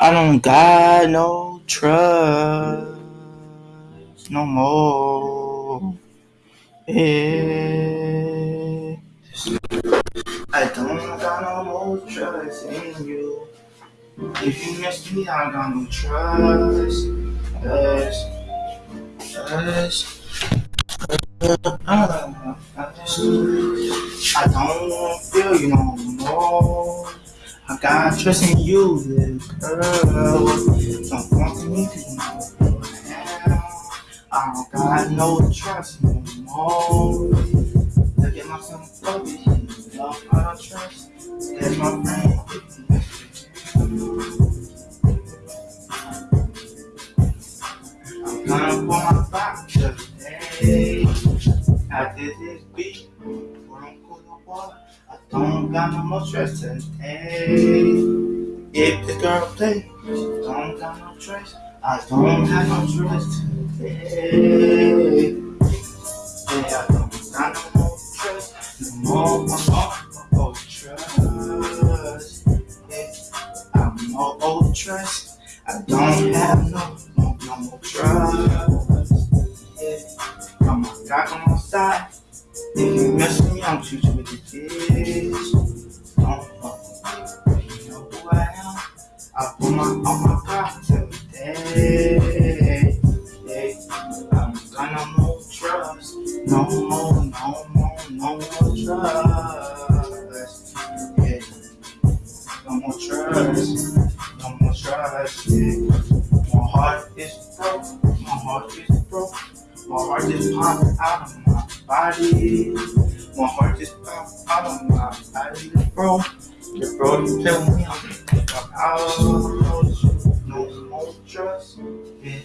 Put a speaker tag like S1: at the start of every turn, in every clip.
S1: I don't got no trust no more. Yeah. I don't got no more trust in you. If you miss me, I got no trust. Trust. Trust. I don't feel you no more. I got trust in you, little girl. Don't to me you know I don't oh, got no trust no more. Look at myself over here. Love I don't trust. That's my friend. I'm gonna pull my back today. After this beat, we're gonna cool the water. Don't got no more stress today. If the girl play, don't got no trust. I don't have no trust today. Yeah, I don't got no more trust. No more, no more, no more trust. Yeah, I'm no old trust. I don't have no, no, no more trust. Yeah, I'm guy on my side. If you mess with me, I'm shoot you with the kids. Don't fuck with me. You know who I am. I put my on my pocket today. Yeah, I'm gonna more trust. No more, no more, no more trust. Yeah, no more trust. My heart is popping out of my body. My heart just popped out of my body, bro. Yeah, bro, you tell me I'm out. No more trust. Yeah.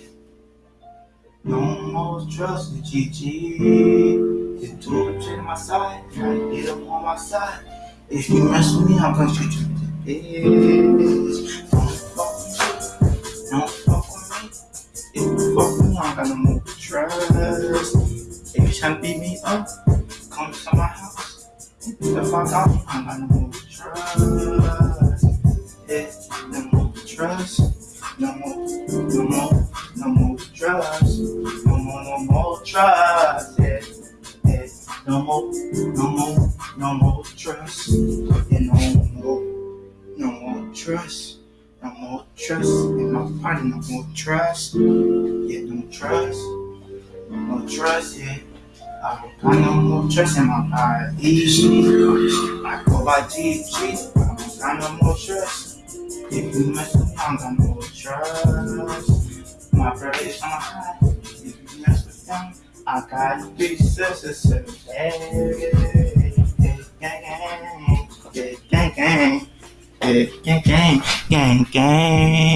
S1: No more trust GG. Get two hips in my side. To get them on my side. If you mess with me, I'm gonna shoot you with If to beat me up, come to my house. If the fuck out, I'm gonna move trust. Yeah, no more trust. No more, no more, no more trust. No more, no more trust. Yeah, yeah. No more, no more, no more trust. Yeah, no more, no more trust. No more trust in my body. No more trust. Yeah, no trust. No trust. Yeah. Americano, muchas se llama East, Acoba Jeep, Jeep, Americano, muchas. If you mess with them, trust My brothers on high, if you mess with them, I got pieces of service. Gang, gang, gang, gang, gang, gang, gang, gang.